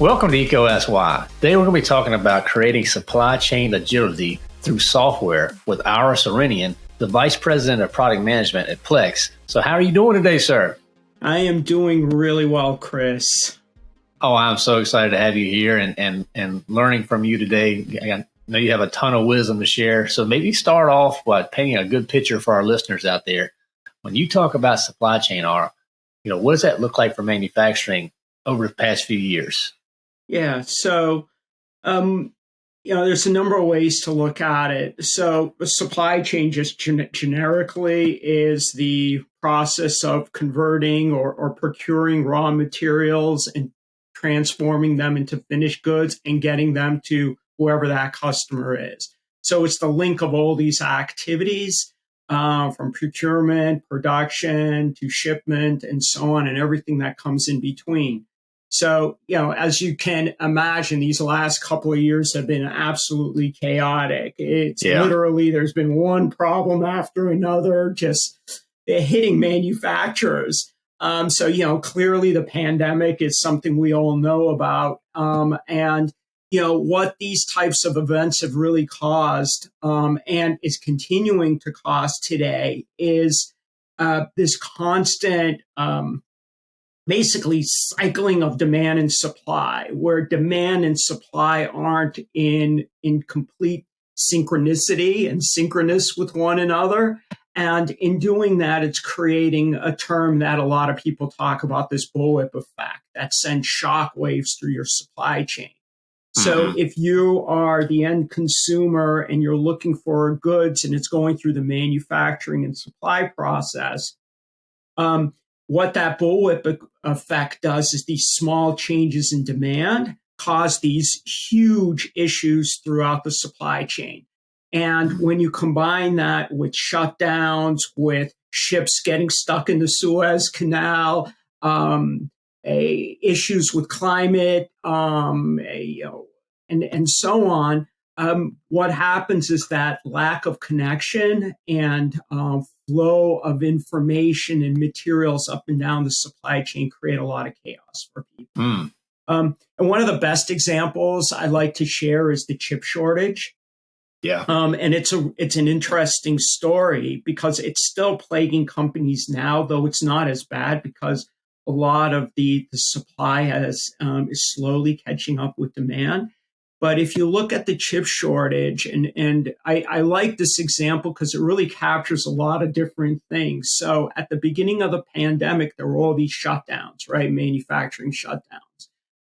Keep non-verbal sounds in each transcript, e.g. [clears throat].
Welcome to EECO Asks Why. Today we're going to be talking about creating supply chain agility through software with Ara Surenian, the Vice President of Product Management at Plex. So how are you doing today, sir? I am doing really well, Chris. Oh, I'm so excited to have you here and, and, and learning from you today. I know you have a ton of wisdom to share. So maybe start off by painting a good picture for our listeners out there. When you talk about supply chain, R, you know, what does that look like for manufacturing over the past few years? Yeah. So, um, you know, there's a number of ways to look at it. So, supply chain just gen- generically is the process of converting or, or procuring raw materials and transforming them into finished goods and getting them to whoever that customer is. So it's the link of all these activities uh, from procurement, production to shipment, and so on, and everything that comes in between. So, you know, as you can imagine, these last couple of years have been absolutely chaotic. It's yeah. literally, there's been one problem after another, just hitting manufacturers. Um, so, you know, clearly the pandemic is something we all know about. Um, and, you know, what these types of events have really caused um, and is continuing to cause today is uh, this constant, um, basically, cycling of demand and supply, where demand and supply aren't in, in complete synchronicity and synchronous with one another. And in doing that, it's creating a term that a lot of people talk about this bullwhip effect that sends shock waves through your supply chain. So mm-hmm. if you are the end consumer and you're looking for goods and it's going through the manufacturing and supply process, um, what that bullwhip effect does is these small changes in demand cause these huge issues throughout the supply chain. And when you combine that with shutdowns, with ships getting stuck in the Suez Canal, um, a, issues with climate, um, a, you know, and and so on. Um, what happens is that lack of connection and uh, flow of information and materials up and down the supply chain create a lot of chaos for people. Mm. Um, and one of the best examples I like to share is the chip shortage. Yeah. Um, and it's a it's an interesting story because it's still plaguing companies now, though it's not as bad because a lot of the the supply has um, is slowly catching up with demand. But if you look at the chip shortage, and and I, I like this example because it really captures a lot of different things. So at the beginning of the pandemic, there were all these shutdowns, right? Manufacturing shutdowns.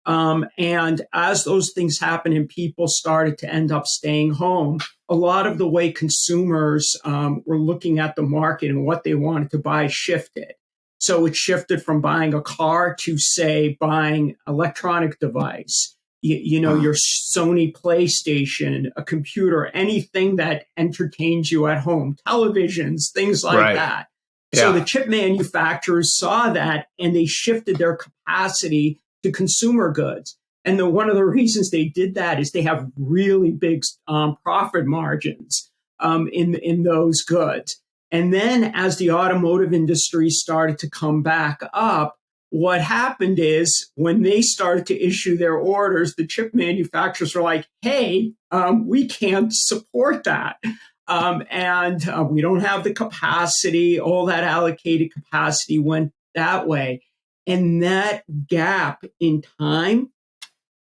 Um, and as those things happened and people started to end up staying home, a lot of the way consumers um, were looking at the market and what they wanted to buy shifted. So it shifted from buying a car to, say, buying electronic device. You, you know, your Sony PlayStation, a computer, anything that entertains you at home, televisions, things like right. that. Yeah. So the chip manufacturers saw that and they shifted their capacity to consumer goods. And the, one of the [laughs] reasons they did that is they have really big um, profit margins um, in in those goods. And then as the automotive industry started to come back up, what happened is when they started to issue their orders, the chip manufacturers were like, "Hey, um, we can't support that." Um, and uh, we don't have the capacity. All that allocated capacity went that way. And that gap in time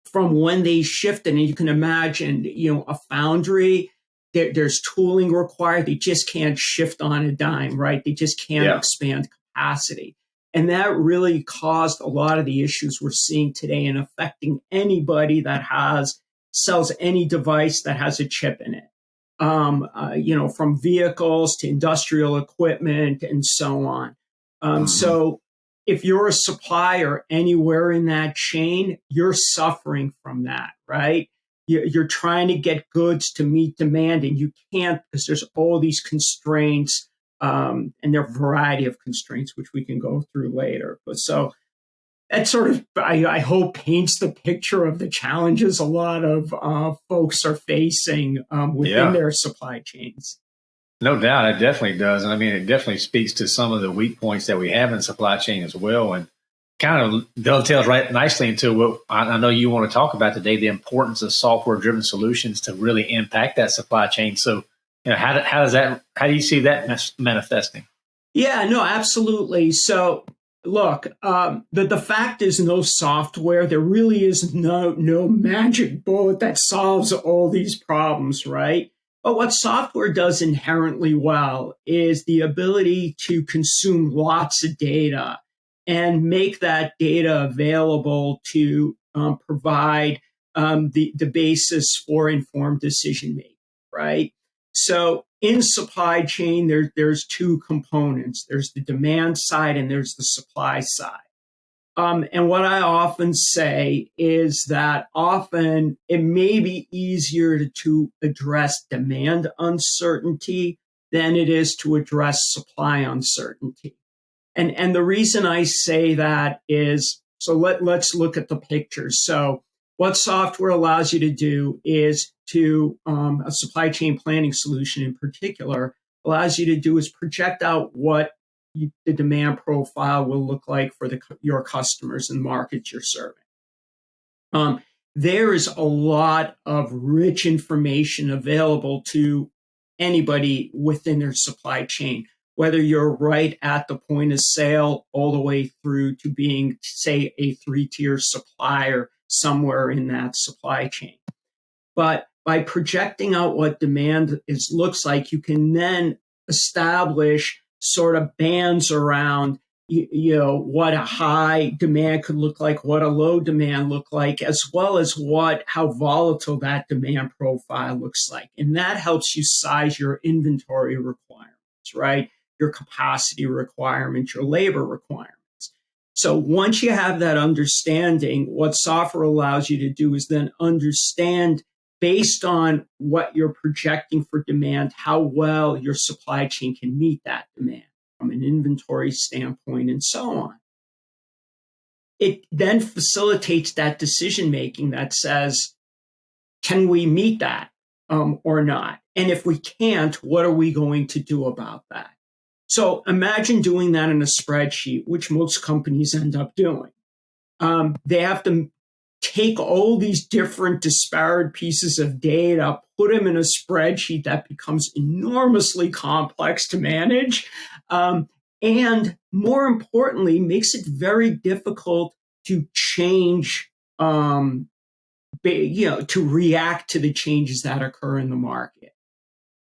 from when they shifted, and you can imagine, you know, a foundry, there, there's tooling required. They just can't shift on a dime, right? They just can't yeah. expand capacity. And that really caused a lot of the issues we're seeing today and affecting anybody that has sells any device that has a chip in it. Um, uh, you know, from vehicles to industrial equipment and so on. Um, mm-hmm. So if you're a supplier anywhere in that chain, you're suffering from that, right? You're trying to get goods to meet demand and you can't because there's all these constraints um, and there are a variety of constraints which we can go through later. But so that sort of, I, I hope, paints the picture of the challenges a lot of uh, folks are facing um, within yeah. their supply chains. No doubt, it definitely does. And I mean, it definitely speaks to some of the weak points that we have in supply chain as well. And kind of dovetails right nicely into what I know you want to talk about today the importance of software driven solutions to really impact that supply chain. So, you know, how, how does that, how do you see that manifesting? Yeah, no, absolutely. So, look, um, the, the fact is no software. There really is no, no magic bullet that solves all these problems, right? But what software does inherently well is the ability to consume lots of data and make that data available to um, provide um, the, the basis for informed decision making, right? So in supply chain, there, there's two components. There's the demand side and there's the supply side. Um, and what I often say is that often it may be easier to, to address demand uncertainty than it is to address supply uncertainty. And, and the reason I say that is, so let, let's look at the pictures. So what software allows you to do is to, um, a supply chain planning solution in particular, allows you to do is project out what you, the demand profile will look like for the, your customers and markets you're serving. Um, there is a lot of rich information available to anybody within their supply chain, whether you're right at the point of sale all the way through to being, say, a three tier supplier somewhere in that supply chain. But by projecting out what demand is looks like, you can then establish sort of bands around you, you know what a high demand could look like what a low demand look like as well as what how volatile that demand profile looks like. And that helps you size your inventory requirements right? Your capacity requirements your labor requirements so once you have that understanding what software allows you to do is then understand based on what you're projecting for demand, how well your supply chain can meet that demand from an inventory standpoint and so on. It then facilitates that decision making that says, can we meet that um, or not? And if we can't, what are we going to do about that? So imagine doing that in a spreadsheet, which most companies end up doing. Um, they have to take all these different disparate pieces of data, put them in a spreadsheet that becomes enormously complex to manage, um, and more importantly, makes it very difficult to change, um, you know, to react to the changes that occur in the market.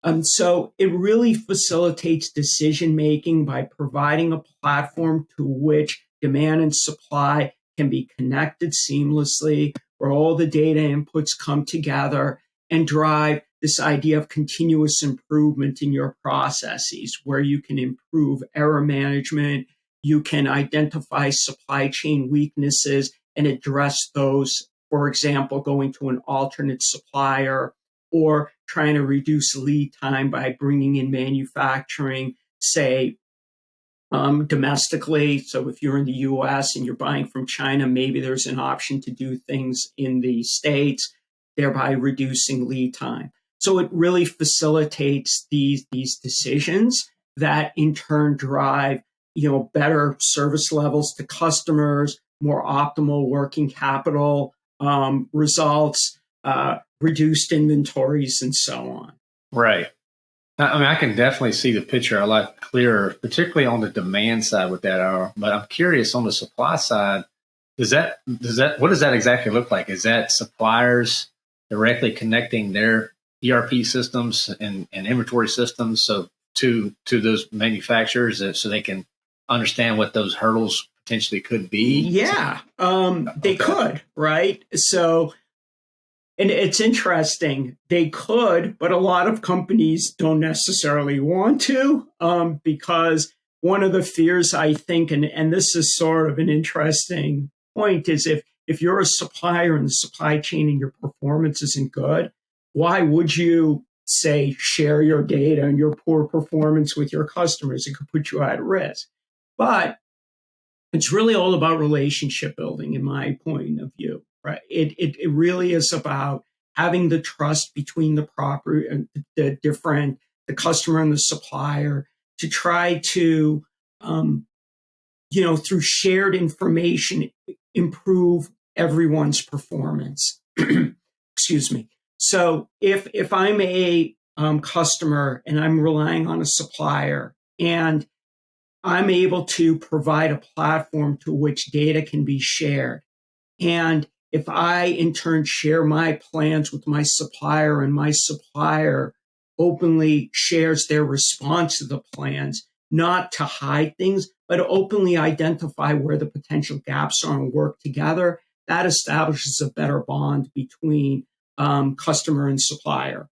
And so it really facilitates decision making by providing a platform to which demand and supply can be connected seamlessly, where all the data inputs come together and drive this idea of continuous improvement in your processes, where you can improve error management, you can identify supply chain weaknesses and address those, for example, going to an alternate supplier or trying to reduce lead time by bringing in manufacturing, say, um, domestically. So if you're in the US and you're buying from China, maybe there's an option to do things in the States, thereby reducing lead time. So it really facilitates these, these decisions that in turn drive, you know, better service levels to customers, more optimal working capital um, results, uh, reduced inventories, and so on. Right. I mean, I can definitely see the picture a lot clearer, particularly on the demand side with that hour. But I'm curious on the supply side, does that does that what does that exactly look like? Is that suppliers directly connecting their ERP systems and, and inventory systems so to to those manufacturers so they can understand what those hurdles potentially could be? Yeah, um, they okay. could, right? So and it's interesting. They could, but a lot of companies don't necessarily want to um, because one of the fears I think, and, and this is sort of an interesting point, is if, if you're a supplier in the supply chain and your performance isn't good, why would you say share your data and your poor performance with your customers? It could put you at risk. But it's really all about relationship building, in my point of view right? It, it, it really is about having the trust between the proper and the different the customer and the supplier to try to, um, you know, through shared information, improve everyone's performance. [clears throat] Excuse me. So if if I'm a um, customer and I'm relying on a supplier and I'm able to provide a platform to which data can be shared. And if I in turn share my plans with my supplier and my supplier openly shares their response to the plans, not to hide things, but openly identify where the potential gaps are and work together, that establishes a better bond between um, customer and supplier.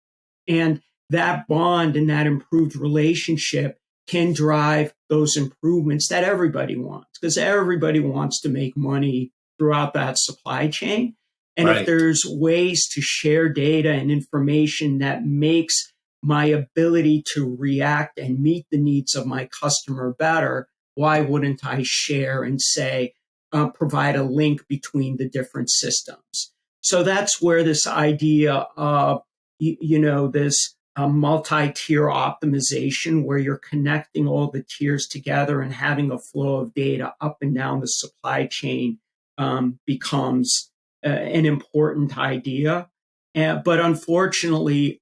And that bond and that improved relationship can drive those improvements that everybody wants because everybody wants to make money throughout that supply chain. And right. if there's ways to share data and information that makes my ability to react and meet the needs of my customer better, why wouldn't I share and say, uh, provide a link between the different systems? So that's where this idea of, you, you know, this a multi-tier optimization where you're connecting all the tiers together and having a flow of data up and down the supply chain um, becomes uh, an important idea. Uh, but unfortunately,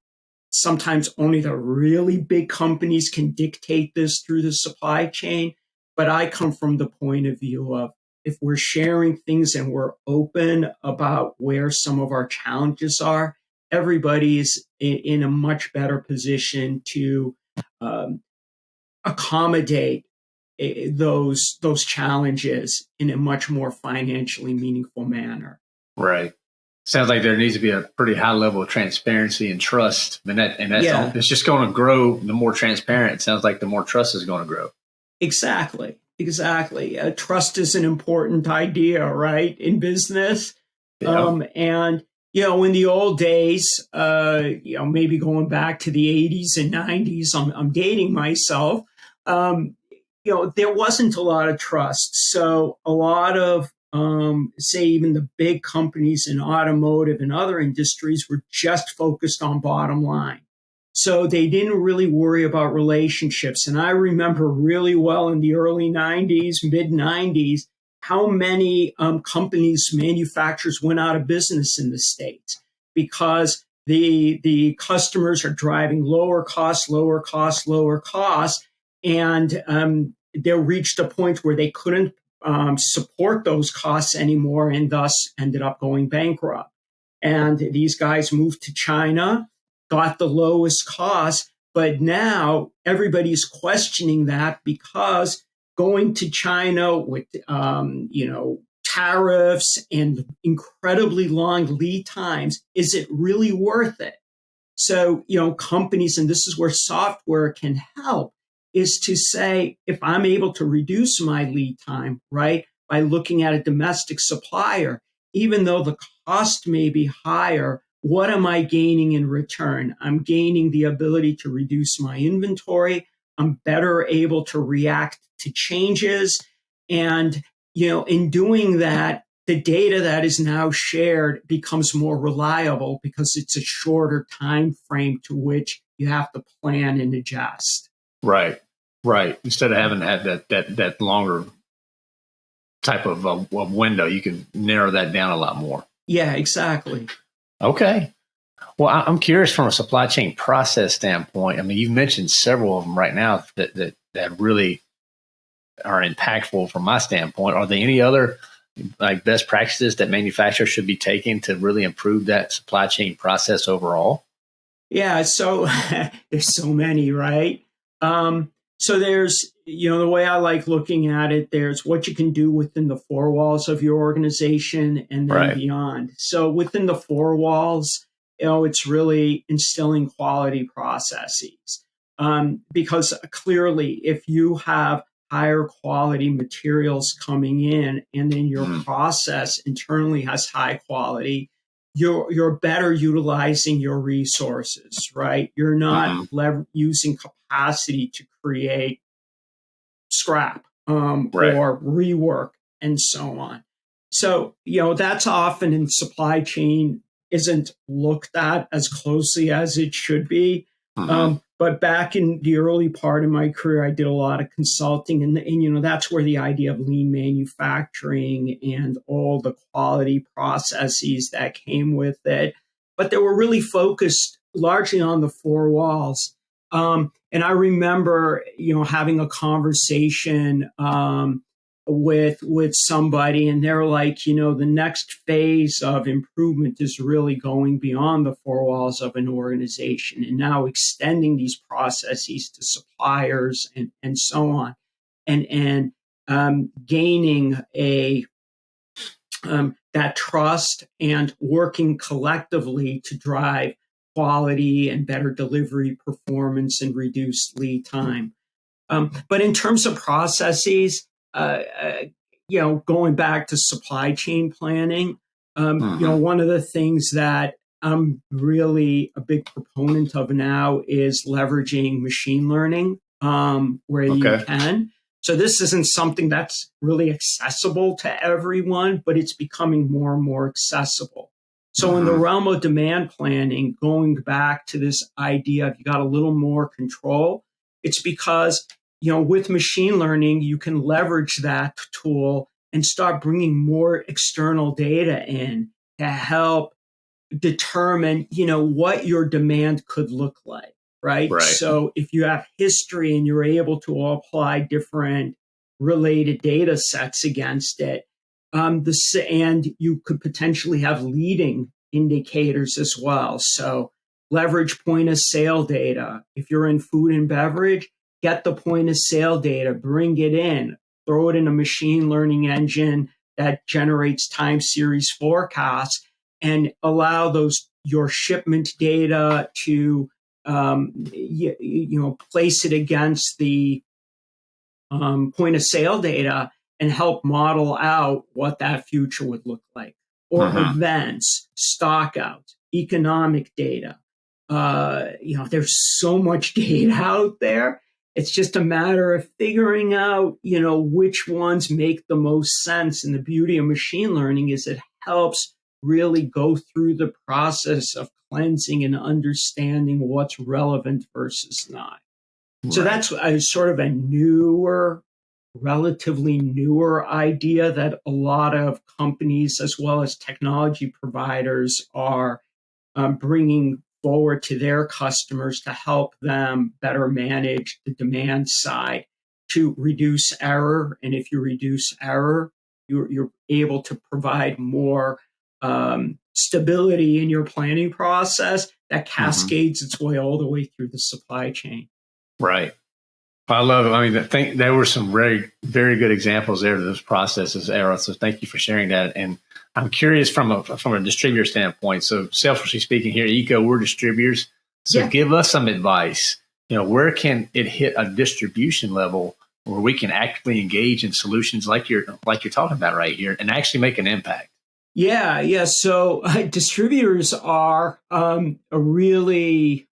sometimes only the really big companies can dictate this through the supply chain. But I come from the point of view of if we're sharing things and we're open about where some of our challenges are, everybody's in, in a much better position to um, accommodate those those challenges in a much more financially meaningful manner. Right. Sounds like there needs to be a pretty high level of transparency and trust, and that and that's yeah. it's just going to grow. The more transparent, it sounds like the more trust is going to grow. Exactly. Exactly. Uh, trust is an important idea, right, in business. Yeah. Um, and you know, in the old days, uh, you know, maybe going back to the 80s and 90s, I'm, I'm dating myself, um, you know, there wasn't a lot of trust. So a lot of, um, say, even the big companies in automotive and other industries were just focused on bottom line. So they didn't really worry about relationships. And I remember really well in the early 90s, mid 90s, how many um, companies, manufacturers went out of business in the States because the, the customers are driving lower costs, lower costs, lower costs. And um, they reached a point where they couldn't um, support those costs anymore and thus ended up going bankrupt. And these guys moved to China, got the lowest cost, but now everybody's questioning that because going to China with, um, you know, tariffs and incredibly long lead times, is it really worth it? So, you know, companies, and this is where software can help, is to say, if I'm able to reduce my lead time, right, by looking at a domestic supplier, even though the cost may be higher, what am I gaining in return? I'm gaining the ability to reduce my inventory. I'm better able to react to changes. And, you know, in doing that, the data that is now shared becomes more reliable because it's a shorter time frame to which you have to plan and adjust. Right, right. Instead of having that that that, that longer type of, uh, of window, you can narrow that down a lot more. Yeah, exactly. Okay. Well, I'm curious from a supply chain process standpoint. I mean, you've mentioned several of them right now that that, that really are impactful from my standpoint. Are there any other like best practices that manufacturers should be taking to really improve that supply chain process overall? Yeah, so [laughs] there's so many, right? Um, so there's, you know, the way I like looking at it, there's what you can do within the four walls of your organization and then right. beyond. So within the four walls, you know, it's really instilling quality processes. Um, because clearly, if you have higher quality materials coming in and then your mm. process internally has high quality you're you're better utilizing your resources right you're not lever- using capacity to create scrap um, right. or rework and so on so you know that's often in supply chain isn't looked at as closely as it should be Mm-hmm. Um, but back in the early part of my career, I did a lot of consulting, and, and you know that's where the idea of lean manufacturing and all the quality processes that came with it. But they were really focused largely on the four walls. Um, and I remember, you know, having a conversation um, with with somebody and they're like you know the next phase of improvement is really going beyond the four walls of an organization and now extending these processes to suppliers and and so on. And and um, gaining a um, that trust and working collectively to drive quality and better delivery performance and reduce lead time um, but in terms of processes uh, uh, you know, going back to supply chain planning, um, mm-hmm. you know, mm-hmm. one of the things that I'm really a big proponent of now is leveraging machine learning um, where okay. you can. So this isn't something that's really accessible to everyone, but it's becoming more and more accessible. So mm-hmm. in the mm-hmm. realm of demand planning, going back to this idea of you got a little more control, it's because you know, with machine learning, you can leverage that tool and start bringing more external data in to help determine, you know, what your demand could look like, right? right? So if you have history and you're able to apply different related data sets against it, um, and you could potentially have leading indicators as well. So leverage point of sale data. If you're in food and beverage, get the point of sale data, bring it in, throw it in a machine learning engine that generates time series forecasts and allow those your shipment data to um, you, you, know place it against the um, point of sale data and help model out what that future would look like or uh-huh. events stock out economic data uh, you know there's so much [laughs] data out there it's just a matter of figuring out, you know, which ones make the most sense. And the beauty of machine learning is it helps really go through the process of cleansing and understanding what's relevant versus not. Right. So that's a sort of a newer, relatively newer idea that a lot of companies as well as technology providers are um, bringing forward to their customers to help them better manage the demand side to reduce error. And if you reduce error, you're, you're able to provide more um, stability in your planning process that mm-hmm. cascades mm-hmm. its way all the way through the supply chain. Right. I love it. I mean, think there were some very, very good examples there of those processes, Ara. So thank you for sharing that. And I'm curious from a from a distributor standpoint. So selfishly speaking here, EECO, we're distributors. So yeah. give us some advice. You know, where can it hit a distribution level where we can actively engage in solutions like you're like you're talking about right here and actually make an impact? Yeah, yeah. So uh, distributors are um, a really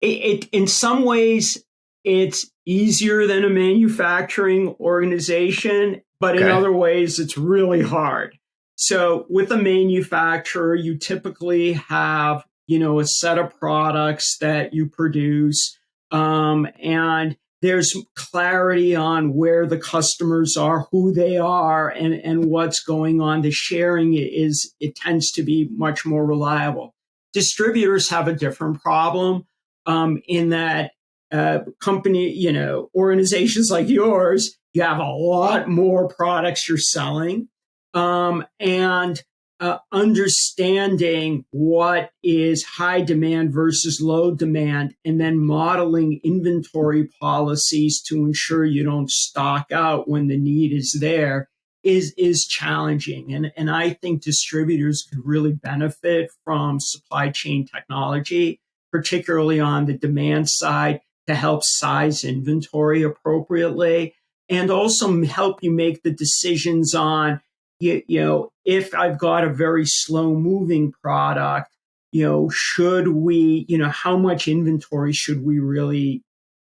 it, it in some ways it's easier than a manufacturing organization, but okay. in other ways it's really hard. So with a manufacturer, you typically have, you know, a set of products that you produce, um, and there's clarity on where the customers are, who they are, and, and what's going on. The sharing is, it tends to be much more reliable. Distributors have a different problem um, in that uh, company, you know, organizations like yours, you have a lot more products you're selling um, and uh, understanding what is high demand versus low demand, and then modeling inventory policies to ensure you don't stock out when the need is there is is challenging. And, and I think distributors could really benefit from supply chain technology, particularly on the demand side, to help size inventory appropriately and also help you make the decisions on you, you know, if I've got a very slow moving product, you know, should we, you know, how much inventory should we really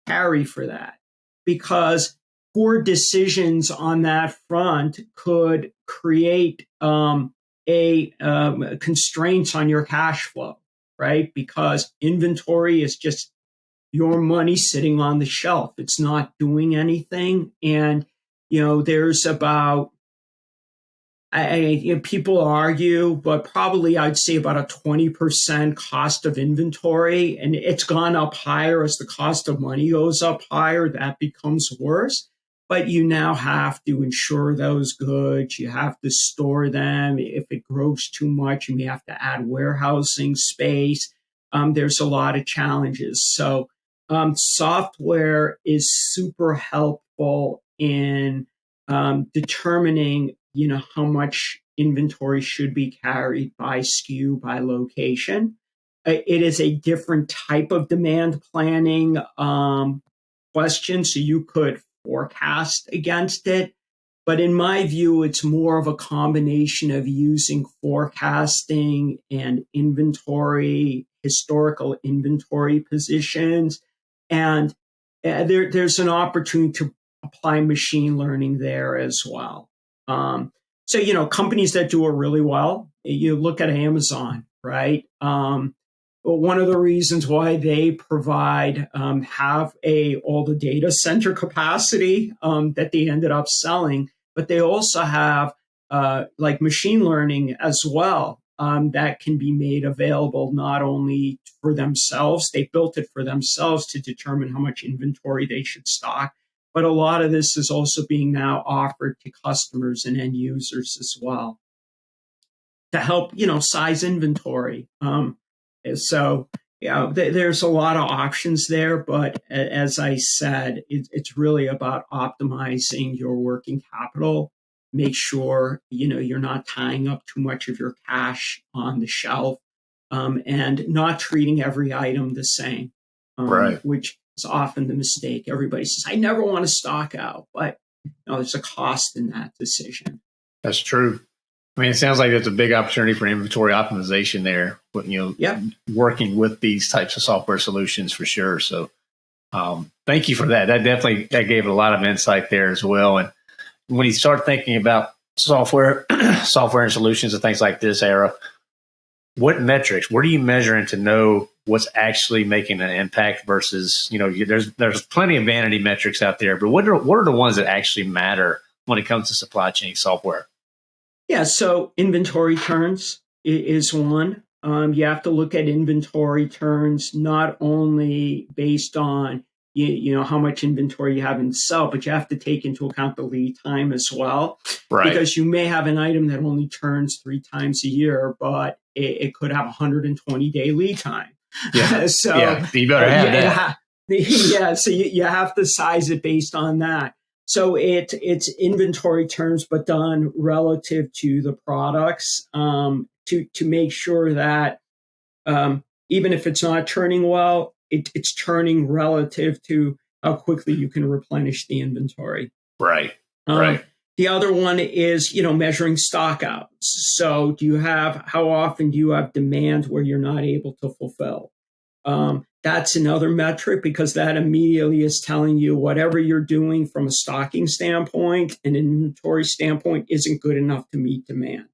carry for that? Because poor decisions on that front could create um, a um, constraints on your cash flow, right? Because inventory is just your money sitting on the shelf. It's not doing anything. And, you know, there's about, I, you know, people argue, but probably I'd say about a 20% cost of inventory. And it's gone up higher as the cost of money goes up higher. That becomes worse. But you now have to insure those goods. You have to store them. If it grows too much, you may have to add warehousing space. Um, there's a lot of challenges. So, um, software is super helpful in um, determining, you know, how much inventory should be carried by SKU, by location. It is a different type of demand planning um, question, so you could forecast against it. But in my view, it's more of a combination of using forecasting and inventory, historical inventory positions, and uh, there, there's an opportunity to apply machine learning there as well. Um, so, you know, companies that do it really well, you look at Amazon, right? Um, one of the reasons why they provide um, have a all the data center capacity um, that they ended up selling, but they also have uh, like machine learning as well um, that can be made available not only for themselves, they built it for themselves to determine how much inventory they should stock, but a lot of this is also being now offered to customers and end users as well to help, you know, size inventory. Um, so, yeah, th- there's a lot of options there, but as I said, it, it's really about optimizing your working capital make sure you know you're not tying up too much of your cash on the shelf um, and not treating every item the same um, right. which is often the mistake. Everybody says i never want to stock out but you know, there's a cost in that decision. That's true. I mean it sounds like there's a big opportunity for inventory optimization there but you know yep. working with these types of software solutions for sure. So um, thank you for that. That definitely that gave a lot of insight there as well. And when you start thinking about software, [clears throat] software and solutions and things like this Ara, what metrics, what are you measuring to know what's actually making an impact versus, you know, there's, there's plenty of vanity metrics out there, but what are, what are the ones that actually matter when it comes to supply chain software? Yeah. So inventory turns is one. Um, you have to look at inventory turns not only based on you, you know how much inventory you have in sell, but you have to take into account the lead time as well. Right. Because you may have an item that only turns three times a year, but it, it could have a 120 day lead time. Yeah. [laughs] so yeah, you better have that. [laughs] yeah, so you, you have to size it based on that. So it it's inventory turns, but done relative to the products um, to to make sure that um, even if it's not turning well, it, it's turning relative to how quickly you can replenish the inventory. Right. Um, right. The other one is, you know, measuring stockouts. So, do you have how often do you have demand where you're not able to fulfill? Um, that's another metric because that immediately is telling you whatever you're doing from a stocking standpoint and inventory standpoint isn't good enough to meet demand.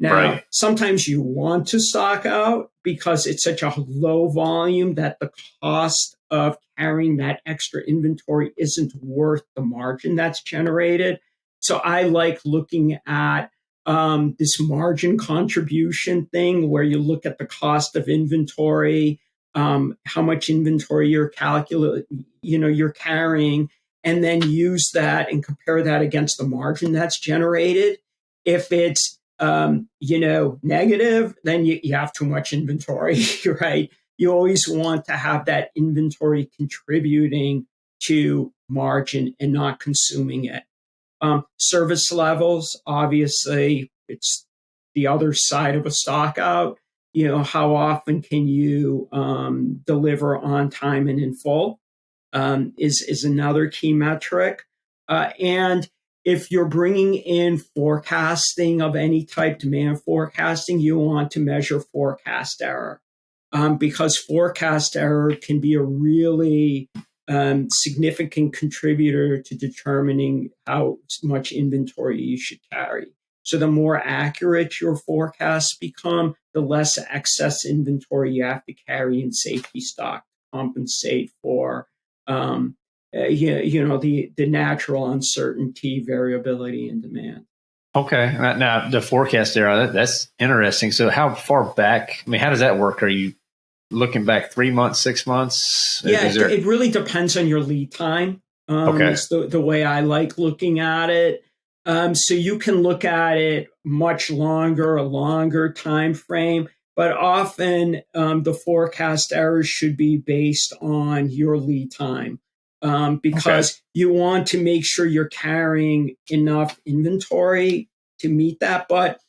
Now, right. sometimes you want to stock out because it's such a low volume that the cost of carrying that extra inventory isn't worth the margin that's generated. So I like looking at um, this margin contribution thing where you look at the cost of inventory, um, how much inventory you're calculating, you know, you're carrying, and then use that and compare that against the margin that's generated. If it's um, you know, negative, then you, you have too much inventory, [laughs] right? You always want to have that inventory contributing to margin and not consuming it. Um, service levels, obviously, it's the other side of a stock out. You know, how often can you um, deliver on time and in full um, is is another key metric. Uh, and if you're bringing in forecasting of any type, demand forecasting, you want to measure forecast error um, because forecast error can be a really um, significant contributor to determining how much inventory you should carry. So the more accurate your forecasts become, the less excess inventory you have to carry in safety stock to compensate for um, uh, you, you know the the natural uncertainty, variability, and demand. Okay, now the forecast there that's interesting. So how far back? I mean, how does that work? Are you looking back three months, six months? Yeah, there... it really depends on your lead time. Um, okay, it's the the way I like looking at it. Um, so you can look at it much longer, a longer time frame, but often um, the forecast errors should be based on your lead time um, because okay. you want to make sure you're carrying enough inventory to meet that. But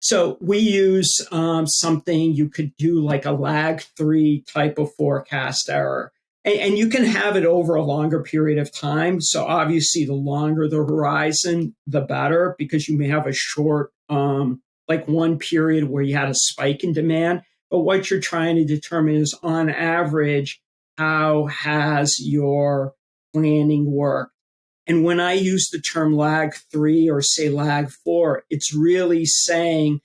so we use um, something you could do like a lag three type of forecast error. And, and, you can have it over a longer period of time. So obviously, the longer the horizon, the better, because you may have a short, um, like one period where you had a spike in demand. But what you're trying to determine is on average, how has your planning worked? And when I use the term lag three or say lag four, it's really saying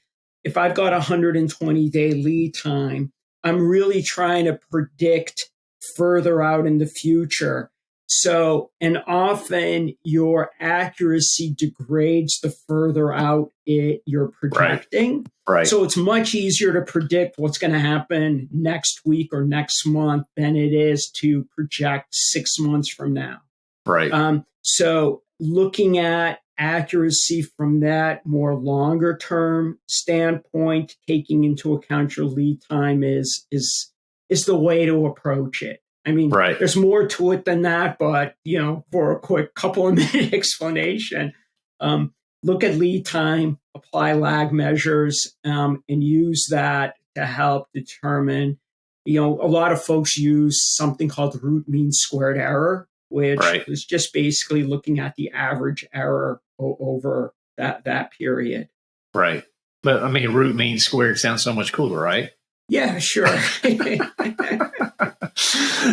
if I've got a 120 day lead time, I'm really trying to predict further out in the future. So, and often your accuracy degrades the further out it you're projecting. Right. right. So it's much easier to predict what's going to happen next week or next month than it is to project six months from now. Right. Um, so looking at accuracy from that more longer term standpoint, taking into account your lead time is is is the way to approach it. I mean, right. there's more to it than that, but you know, for a quick couple of [laughs] minute explanation, um, look at lead time, apply lag measures, um, and use that to help determine. You know, a lot of folks use something called root mean squared error, which right. is just basically looking at the average error o- over that that period. Right. But I mean, root mean squared sounds so much cooler, right? Yeah, sure. [laughs] [laughs]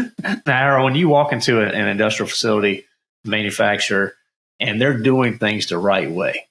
[laughs] now, when you walk into an industrial facility, manufacturer, and they're doing things the right way,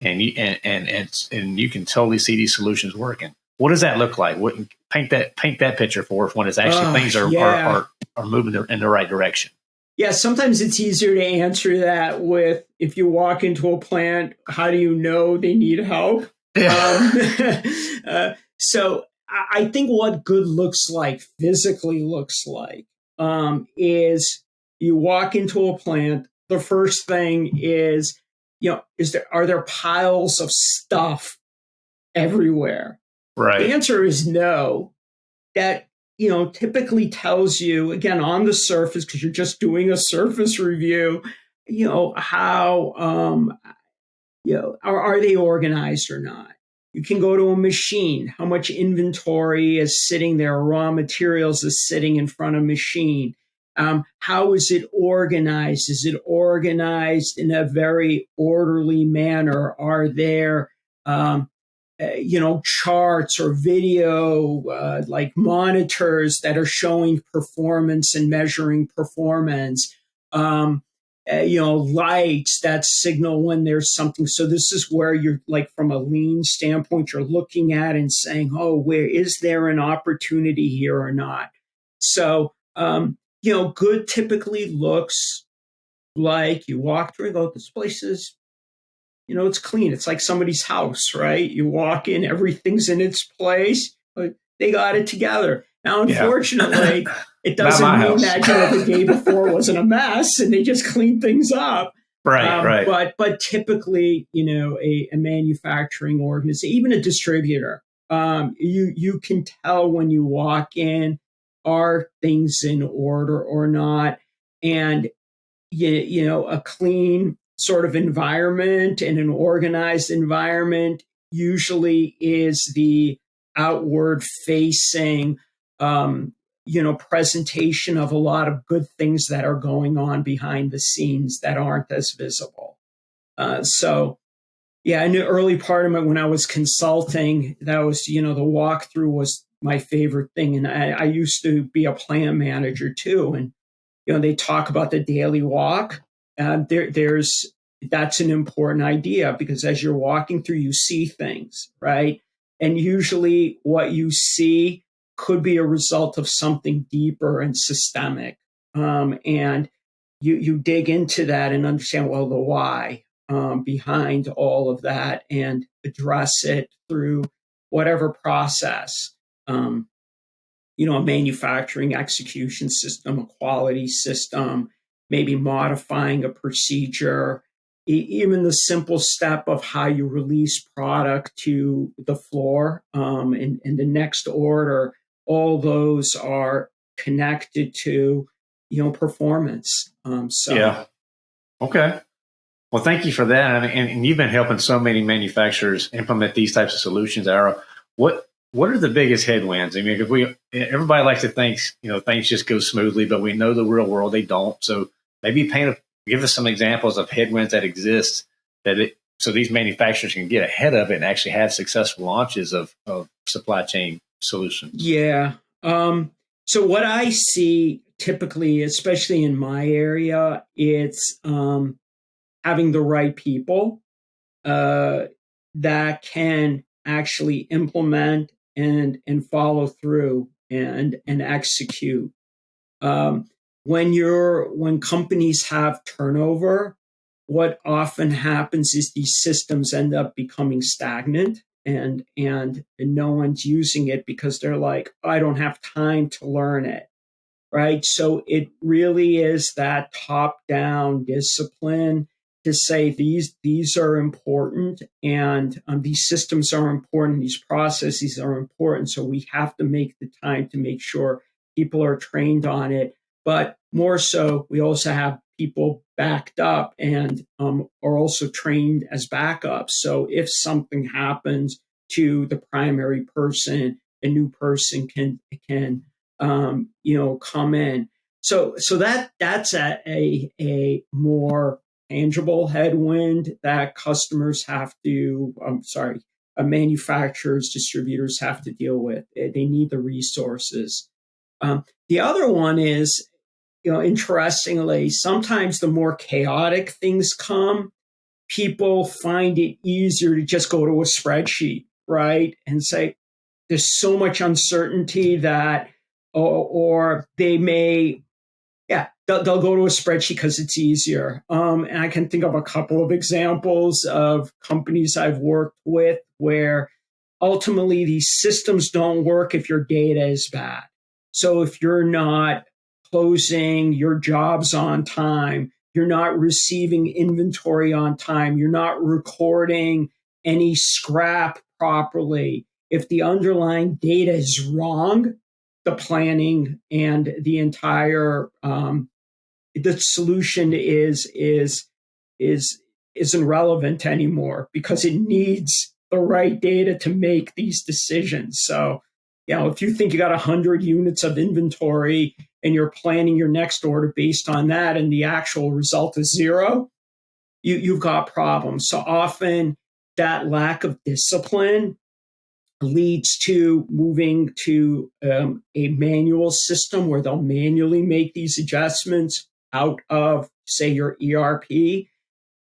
and you and and and, and you can totally see these solutions working. What does that look like? What, paint that paint that picture for us when it's actually uh, things are, yeah. are, are are moving in the right direction. Yeah, sometimes it's easier to answer that with if you walk into a plant, how do you know they need help? Yeah. Um, [laughs] [laughs] uh, so I think what good looks like, physically looks like, um, is you walk into a plant. The first thing is, you know, is there are there piles of stuff everywhere? Right. The answer is no. That you know typically tells you again on the surface because you're just doing a surface review. You know how um, you know are, are they organized or not? You can go to a machine. How much inventory is sitting there? Raw materials is sitting in front of a machine. Um, how is it organized? Is it organized in a very orderly manner? Are there, um, uh, you know, charts or video uh, like monitors that are showing performance and measuring performance? Um, uh, you know lights that signal when there's something. So this is where you're like from a lean standpoint you're looking at and saying oh where is there an opportunity here or not? So um, you know good typically looks like you walk through and go this place is you know it's clean. It's like somebody's house right? You walk in everything's in its place but they got it together now unfortunately yeah. [laughs] It doesn't mean house. that you know, the day [laughs] before wasn't a mess and they just cleaned things up. Right, um, right. But but typically, you know, a, a manufacturing organization, even a distributor, um, you you can tell when you walk in, are things in order or not, and you, you know, a clean sort of environment and an organized environment usually is the outward facing um, you know presentation of a lot of good things that are going on behind the scenes that aren't as visible. Uh, so yeah in the early part of it when i was consulting that was you know the walkthrough was my favorite thing. And I, I used to be a plan manager too. And you know they talk about the daily walk. Uh, there, there's that's an important idea because as you're walking through you see things right? And usually what you see could be a result of something deeper and systemic. Um, and you you dig into that and understand well the why um, behind all of that and address it through whatever process. Um, you know, a manufacturing execution system, a quality system, maybe modifying a procedure, even the simple step of how you release product to the floor um, and, the next order, all those are connected to, you know, performance. Um, so yeah, okay. Well, thank you for that, and, and, you've been helping so many manufacturers implement these types of solutions. Ara, what what are the biggest headwinds? I mean, because we everybody likes to think you know things just go smoothly, but we know the real world they don't. So maybe paint a, give us some examples of headwinds that exist that it, so these manufacturers can get ahead of it and actually have successful launches of, of supply chain solutions. Yeah. Um, so what I see typically, especially in my area, it's um, having the right people uh, that can actually implement and and follow through and and execute. Um, when you're when companies have turnover, what often happens is these systems end up becoming stagnant and and, no one's using it because they're like, I don't have time to learn it right? So it really is that top down discipline to say these these are important and um, these systems are important these processes are important so we have to make the time to make sure people are trained on it but more so we also have people backed up and um, are also trained as backups so if something happens to the primary person a new person can can um, you know come in so so that that's a a, a more tangible headwind that customers have to, I'm sorry, uh, manufacturers, distributors have to deal with. They need the resources. Um, the other one is, you know, interestingly, sometimes the more chaotic things come, people find it easier to just go to a spreadsheet, right? And say, there's so much uncertainty that, or, or they may yeah, they'll, they'll, go to a spreadsheet because it's easier. Um, and I can think of a couple of examples of companies I've worked with where ultimately these systems don't work if your data is bad. So if you're not closing your jobs on time, you're not receiving inventory on time, you're not recording any scrap properly. If the underlying data is wrong, the planning and the entire um, the solution is is is isn't relevant anymore because it needs the right data to make these decisions. So, you know, if you think you got 100 units of inventory and you're planning your next order based on that and the actual result is zero, you, you've got problems. So often that lack of discipline leads to moving to um, a manual system where they'll manually make these adjustments out of, say, your ERP.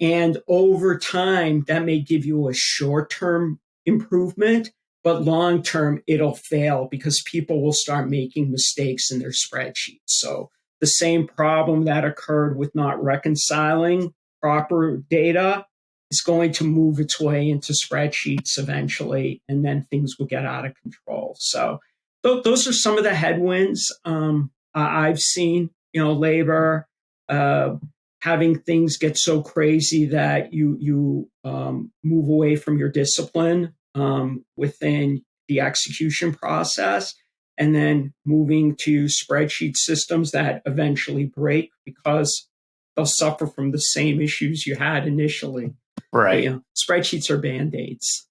And over time, that may give you a short term improvement, but long term, it'll fail because people will start making mistakes in their spreadsheets. So, the same problem that occurred with not reconciling proper data is going to move its way into spreadsheets eventually, and then things will get out of control. So th- those are some of the headwinds um, I've seen. You know, labor, uh, having things get so crazy that you you um, move away from your discipline um, within the execution process, and then moving to spreadsheet systems that eventually break because they'll suffer from the same issues you had initially. Right. you know, spreadsheets are band aids.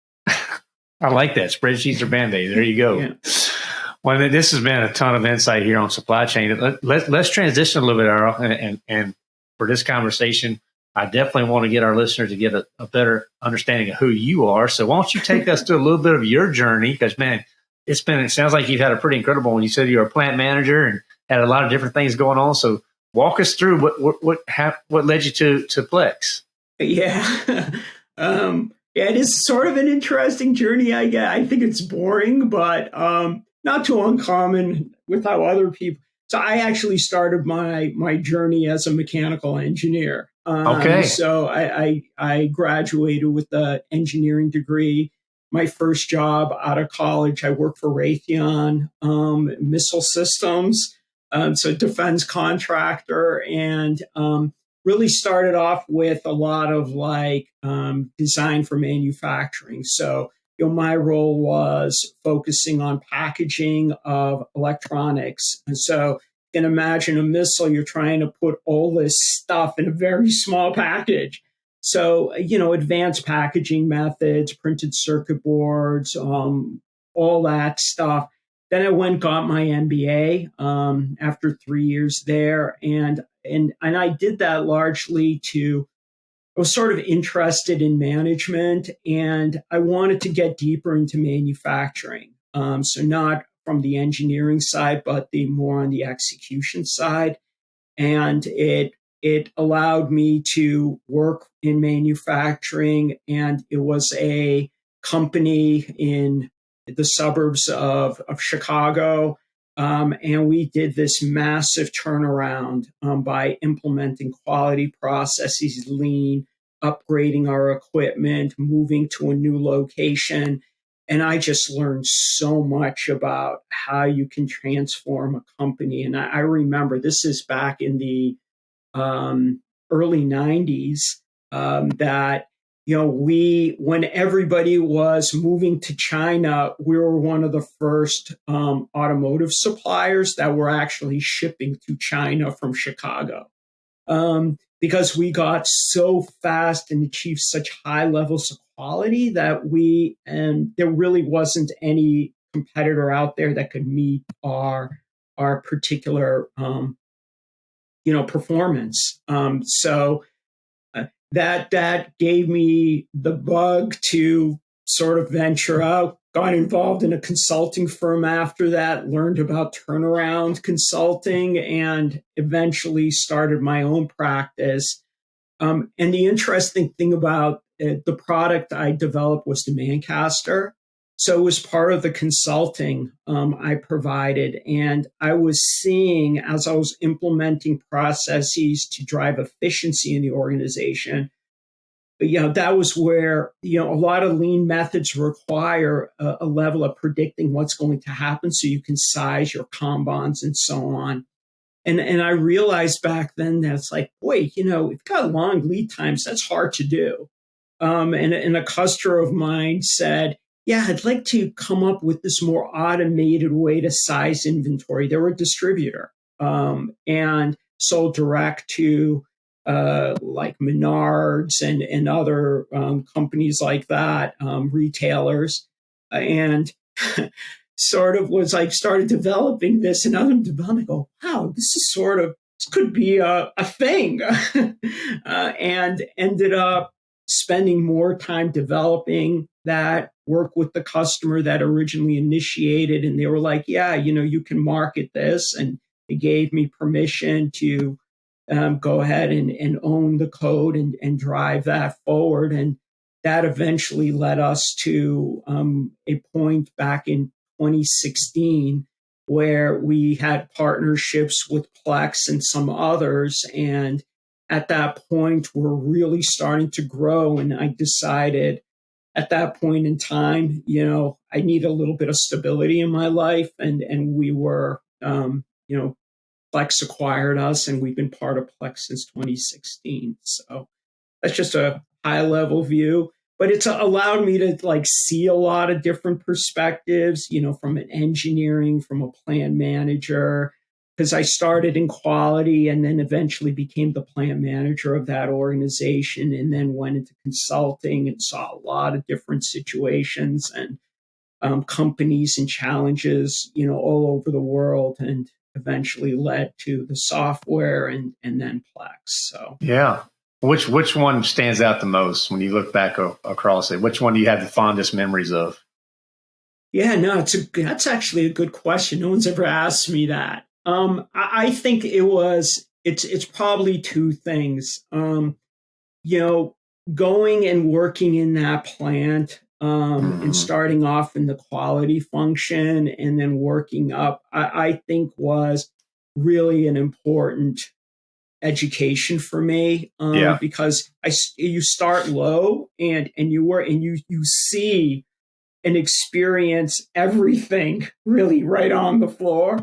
I like that. Spreadsheets are band aids. There you go. yeah. Well, this has been a ton of insight here on supply chain. Let, let, us transition a little bit, Ara, and, and, and, for this conversation, I definitely want to get our listeners to get a, a better understanding of who you are. So, why don't you take us through a little bit of your journey? Because, man, it's been, it sounds like you've had a pretty incredible one. You said you're a plant manager and had a lot of different things going on. So, walk us through what, what, what, what led you to, to Plex. Yeah. [laughs] um, yeah, it is sort of an interesting journey. I get. I think it's boring, but um, not too uncommon with how other people. So I actually started my my journey as a mechanical engineer. Um, okay. So I, I I graduated with an engineering degree. My first job out of college, I worked for Raytheon um, Missile Systems, um, so defense contractor, and um, really started off with a lot of like um, design for manufacturing. So you know, my role was focusing on packaging of electronics. And so can imagine a missile, you're trying to put all this stuff in a very small package. So, you know, advanced packaging methods, printed circuit boards, um, all that stuff. Then I went got my MBA um, after three years there, and and and I did that largely to I was sort of interested in management and I wanted to get deeper into manufacturing. Um, so, not from the engineering side, but the more on the execution side. And it it allowed me to work in manufacturing, and it was a company in the suburbs of, of Chicago. Um, and we did this massive turnaround um, by implementing quality processes, lean, upgrading our equipment, moving to a new location. And I just learned so much about how you can transform a company. And I, I remember this is back in the um, early 90s um, that you know we when everybody was moving to china we were one of the first um, automotive suppliers that were actually shipping to china from chicago um, because we got so fast and achieved such high levels of quality that we and there really wasn't any competitor out there that could meet our our particular um, you know performance. Um, so uh, that that gave me the bug to sort of venture out got involved in a consulting firm after that, learned about turnaround consulting, and eventually started my own practice. Um, and the interesting thing about uh, the product I developed was Demandcaster. So it was part of the consulting um, I provided. And I was seeing as I was implementing processes to drive efficiency in the organization, you know that was where you know a lot of lean methods require a, a, level of predicting what's going to happen so you can size your kanbans and so on. And and i realized back then that's like boy you know we've got long lead times. That's hard to do. Um, and, and a customer of mine said yeah i'd like to come up with this more automated way to size inventory. They were a distributor um, and sold direct to uh, like Menards and, and other um, companies like that, um, retailers. And [laughs] sort of was like started developing this and other development go, wow, this is sort of, this could be a, a thing. [laughs] uh, and ended up spending more time developing that work with the customer that originally initiated. And they were like, yeah, you know, you can market this. And they gave me permission to um, go ahead and, and own the code and, and drive that forward. And that eventually led us to um, a point back in 2016 where we had partnerships with Plex and some others. And at that point, we're really starting to grow. And I decided at that point in time, you know, I need a little bit of stability in my life. And, and we were, um, you know, Plex acquired us, and we've been part of Plex since 2016. So that's just a high level view, but it's allowed me to like see a lot of different perspectives, you know, from an engineering, from a plan manager, because I started in quality and then eventually became the plant manager of that organization and then went into consulting and saw a lot of different situations and um, companies and challenges, you know, all over the world. And eventually led to the software and and then Plex. So yeah, which which one stands out the most when you look back o- across it? Which one do you have the fondest memories of? Yeah, no, it's a that's actually a good question. No one's ever asked me that. Um, I, I think it was it's it's probably two things. Um, you know, going and working in that plant um, Mhm. and starting off in the quality function and then working up, I, I think was really an important education for me um, Yeah. because I you start low and and you work and you you see and experience everything [laughs] really right on the floor.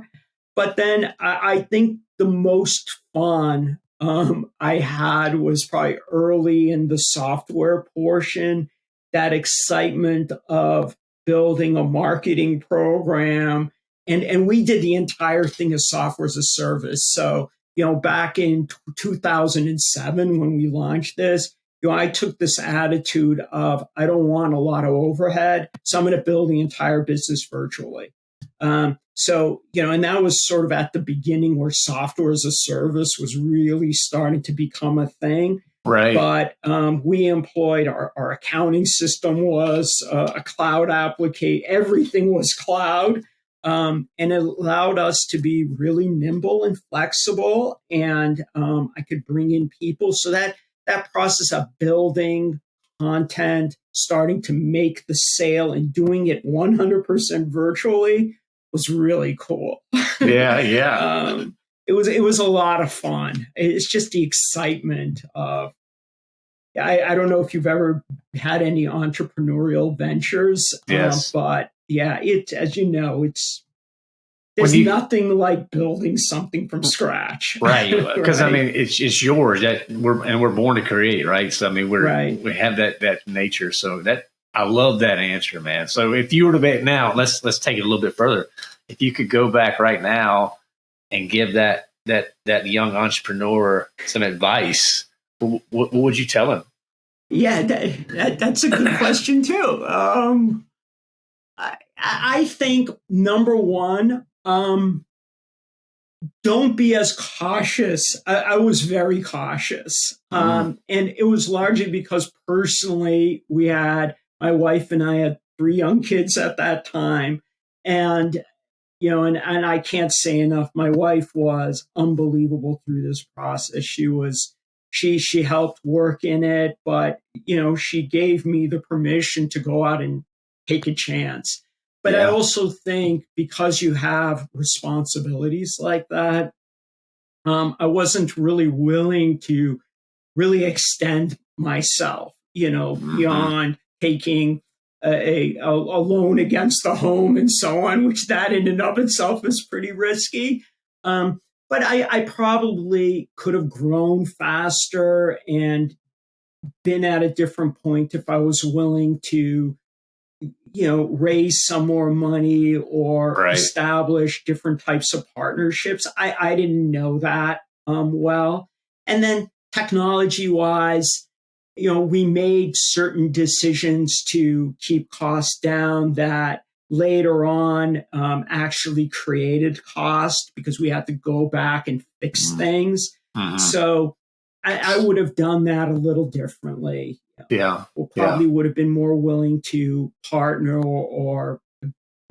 But then I, I think the most fun um, I had was probably early in the software portion, that excitement of building a marketing program. And, and we did the entire thing as software as a service. So, you know, back in 2007 when we launched this, you know, I took this attitude of I don't want a lot of overhead, so I'm going to build the entire business virtually. Um, so, you know, and that was sort of at the beginning where software as a service was really starting to become a thing. Right. But um, we employed our, our accounting system was uh, a cloud application, everything was cloud. Um, and it allowed us to be really nimble and flexible. And um, I could bring in people. So that that process of building content, starting to make the sale, and doing it 100% virtually was really cool. yeah. Yeah. [laughs] um, it was it was a lot of fun. It's just the excitement of. I, I don't know if you've ever had any entrepreneurial ventures, um, Yes. but yeah, it as you know, it's there's you- nothing like building something from scratch, right because [laughs] i mean it's it's yours that we're and we're born to create right so i mean we're Right. we have that that nature so that i love that answer man so if you were to be now let's let's take it a little bit further if you could go back right now and give that that that young entrepreneur some advice what, what would you tell him Yeah, that, that, that's a good question too. Um, I, I think number one, um, don't be as cautious. I, I was very cautious, um, and it was largely because personally, we had my wife and I had three young kids at that time, and you know, and, and I can't say enough. My wife was unbelievable through this process. She was she she helped work in it, but you know, she gave me the permission to go out and take a chance. But I also think because you have responsibilities like that, um, I wasn't really willing to really extend myself, you know, Mhm. beyond taking a, a, a loan against the home and so on, which that in and of itself is pretty risky. Um, but I, I probably could have grown faster and been at a different point if I was willing to, you know, raise some more money or Right. establish different types of partnerships. I, I didn't know that um, well. And then technology wise, you know, we made certain decisions to keep costs down that later on um, actually created cost because we had to go back and fix Mhm. things. Mhm. So I, I would have done that a little differently. yeah Or probably would have been more willing to partner or, or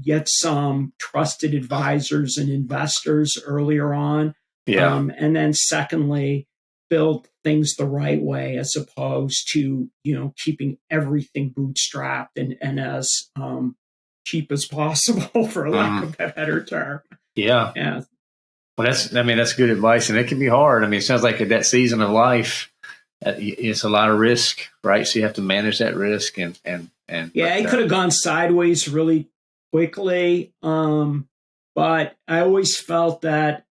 get some trusted advisors and investors earlier on. yeah Um, and then secondly, build things the right way as opposed to, you know, keeping everything bootstrapped and, and as um, cheap as possible [laughs] for lack of a better term. yeah Yeah. Well, that's, I mean, that's good advice. And it can be hard. I mean, it sounds like at that season of life, uh, it's a lot of risk, right? So you have to manage that risk and, and, and, Yeah, it could have gone sideways really quickly. Um, but I always felt that,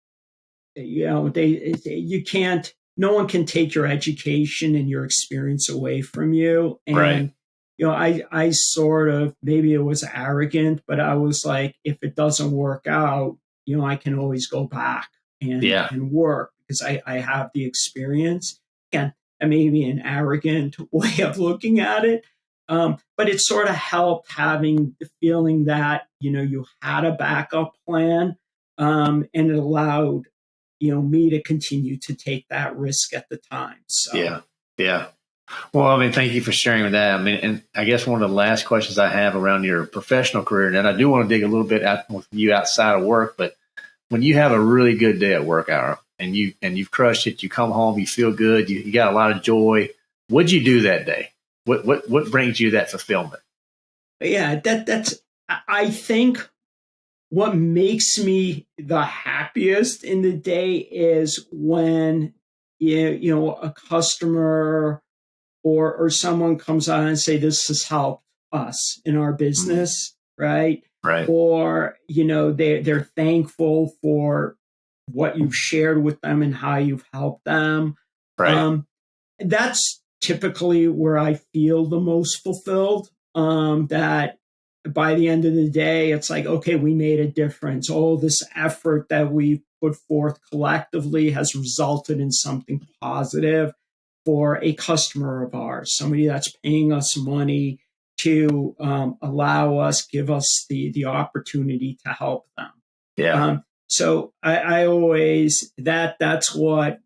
you know, they, you can't, no one can take your education and your experience away from you. And, Right. you know, I, I sort of, maybe it was arrogant, but I was like, if it doesn't work out, you know, I can always go back and, Yeah. and work because I, I have the experience. And, and maybe an arrogant [laughs] way of looking at it. Um, but it sort of helped having the feeling that you know you had a backup plan, um, and it allowed you know me to continue to take that risk at the time. So yeah, yeah. Well, I mean, thank you for sharing that. I mean, and I guess one of the last questions I have around your professional career, and I do want to dig a little bit out with you outside of work, but when you have a really good day at work hour and you and you've crushed it, you come home, you feel good, you, you got a lot of joy. What'd you do that day? What what what brings you that fulfillment? yeah, that that's I think what makes me the happiest in the day is when you, you know a customer or or someone comes on and say this has helped us in our business, mm-hmm. right? Right. Or you know they they're thankful for what you've shared with them and how you've helped them. Right. Um, that's typically where I feel the most fulfilled. Um, that by the end of the day, it's like, okay, we made a difference. All this effort that we've put forth collectively has resulted in something positive for a customer of ours, somebody that's paying us money to um, allow us, give us the the opportunity to help them. Yeah. Um, so I, I always that that's what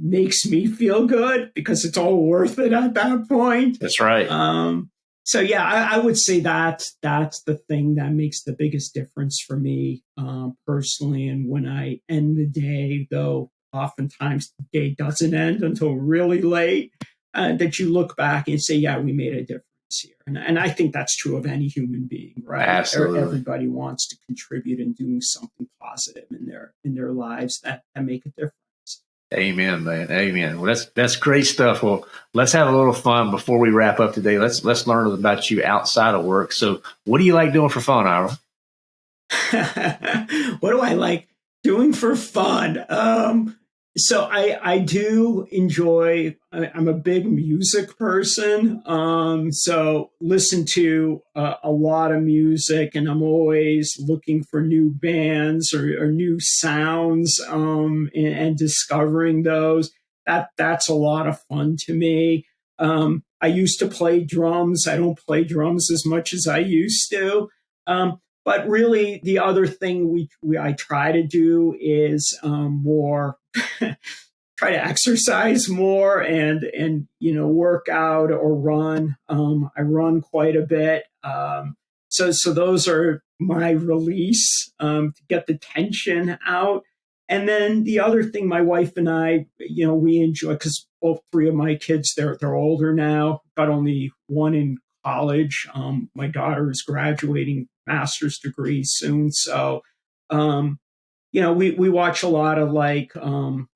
makes me feel good because it's all worth it at that point. That's right. Um, so yeah, I, I, would say that that's the thing that makes the biggest difference for me um, personally. And when I end the day, though, oftentimes the day doesn't end until really late, uh, that you look back and say, "Yeah, we made a difference here." And, and I think that's true of any human being, right? Absolutely. Everybody wants to contribute and doing something positive in their in their lives that, that make a difference. Amen, man. Amen. Well, that's that's great stuff. Well, let's have a little fun before we wrap up today. Let's let's learn about you outside of work. So, what do you like doing for fun, Ara? [laughs] what do I like doing for fun? Um, so I I do enjoy. I, am a big music person. Um, so listen to uh, a lot of music, and I'm always looking for new bands or, or new sounds um, and, and, discovering those. That that's a lot of fun to me. Um, I used to play drums. I don't play drums as much as I used to. Um, but really, the other thing we, we I try to do is um, more [laughs] try to exercise more and and you know work out or run. Um, I run quite a bit. Um, so so those are my release um, to get the tension out. And then the other thing, my wife and I, you know, we enjoy because both three of my kids they're they're older now. Got only one in college. Um, my daughter is graduating master's degree soon. So, um, you know, we, we watch a lot of like, um,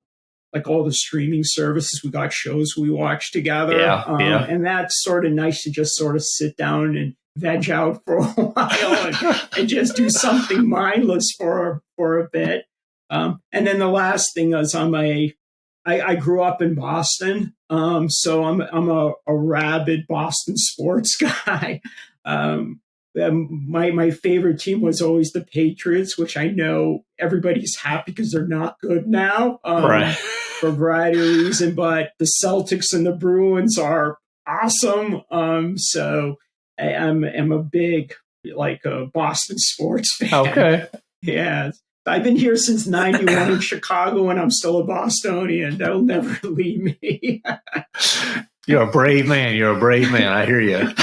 like all the streaming services. We got shows we watch together. Yeah, um, yeah. And that's sort of nice to just sort of sit down and veg out for a [laughs] while and, and just do something mindless for, for a bit. Um, and then the last thing is I'm a, I, I grew up in Boston. Um, so I'm, I'm a, a rabid Boston sports [laughs] guy. Um, um, my my favorite team was always the Patriots, which I know everybody's happy because they're not good now, um, right? For a variety of reasons, but the Celtics and the Bruins are awesome. Um, so I, am I'm, I'm a big like a Boston sports fan. Okay, [laughs] yeah. I've been here since '91 in [laughs] Chicago, and I'm still a Bostonian. That'll never [laughs] leave me. You're a brave man. You're a brave man. I hear you.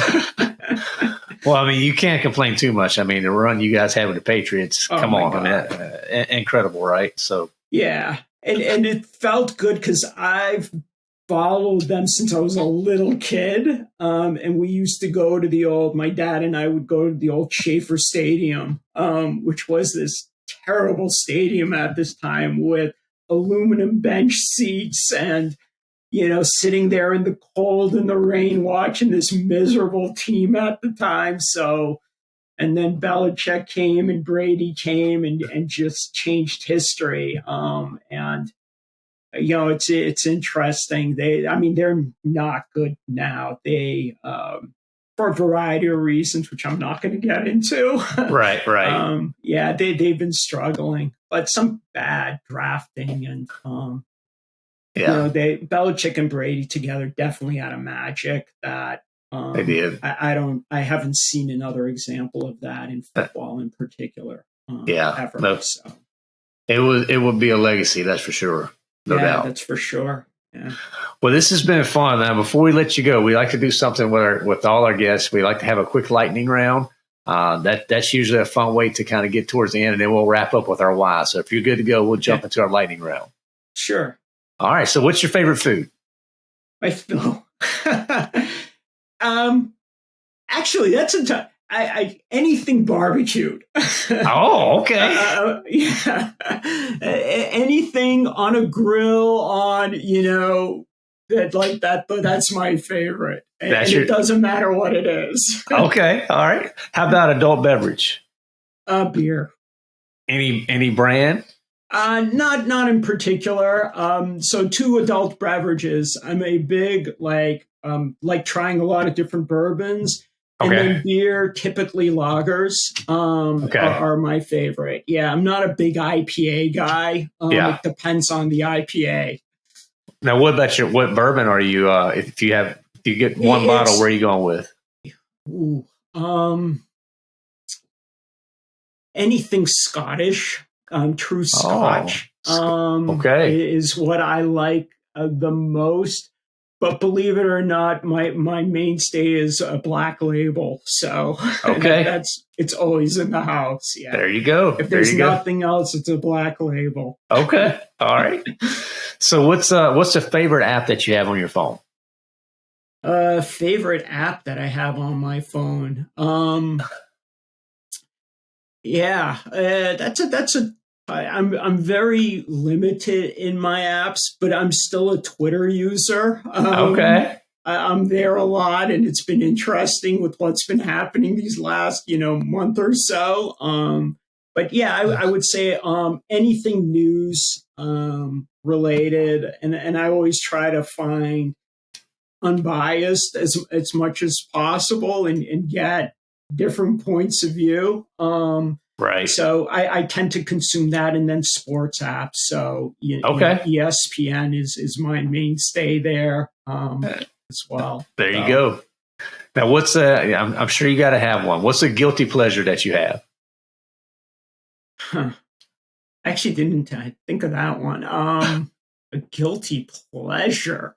Well, I mean, you can't complain too much. I mean, the run you guys had with the Patriots, oh come on, I mean, uh, incredible, right? So yeah, and and it felt good because I've followed them since I was a little kid, um, and we used to go to the old. My dad and I would go to the old Schaefer Stadium, um, which was this terrible stadium at this time with aluminum bench seats and you know, sitting there in the cold and the rain watching this miserable team at the time. So, and then Belichick came and Brady came and, and just changed history. Um, and, you know, it's, it's interesting. They, I mean, they're not good now. They, um, for a variety of reasons, which I'm not going to get into. [laughs] right, right. Um, yeah, they, they've been struggling, but some bad drafting and, um, yeah. You know, they Belichick and Brady together definitely had a magic that um, they did. I, I, don't. I haven't seen another example of that in football in particular. Um, yeah, ever, no, so. it was. It would be a legacy, that's for sure. No yeah, doubt. That's for sure. Yeah. Well, this has been fun. Now, before we let you go, we like to do something with our, with all our guests. We like to have a quick lightning round. Uh, that that's usually a fun way to kind of get towards the end, and then we'll wrap up with our why. So if you're good to go, we'll jump into our lightning round. Sure. All right. So, what's your favorite food? My oh. [laughs] um, actually, that's a t- I, I anything barbecued. [laughs] oh, okay. Uh, yeah, anything on a grill, on you know that like that. But that's my favorite, and, and your... it doesn't matter what it is. [laughs] okay, all right. How about adult beverage? Uh, beer. Any any brand? Uh, not not in particular. Um, so two adult beverages. I'm a big like um, like trying a lot of different bourbons. Okay. And then beer, typically lagers, um, okay. are, are, my favorite. Yeah, I'm not a big IPA guy. Um, yeah. It depends on the IPA. Now, what about your what bourbon are you? Uh, if you have, if you get one it's, bottle, where are you going with? Ooh, um, anything Scottish, um, true oh, Scotch. Oh, um, okay, is what I like uh, the most. But believe it or not, my my mainstay is a black label. So [laughs] okay, that's it's always in the house. Yeah, there you go. If there's nothing go. else, it's a black label. Okay, all right. [laughs] so what's uh what's the favorite app that you have on your phone? Uh, favorite app that I have on my phone. Um, [laughs] yeah, uh, that's a that's a I, I'm I'm very limited in my apps, but I'm still a Twitter user. Um, okay. I, am there a lot, and it's been interesting with what's been happening these last you know month or so. Um, but yeah, I, I would say um, anything news um, related, and and I always try to find unbiased as as much as possible, and, and get different points of view. Um, Right. So I, I, tend to consume that and then sports apps. So you, okay. You know, ESPN is is my mainstay there um, as well. There so. you go. Now, what's a? I'm, I'm sure you got to have one. What's a guilty pleasure that you have? Huh. I actually didn't think of that one. Um, [sighs] a guilty pleasure.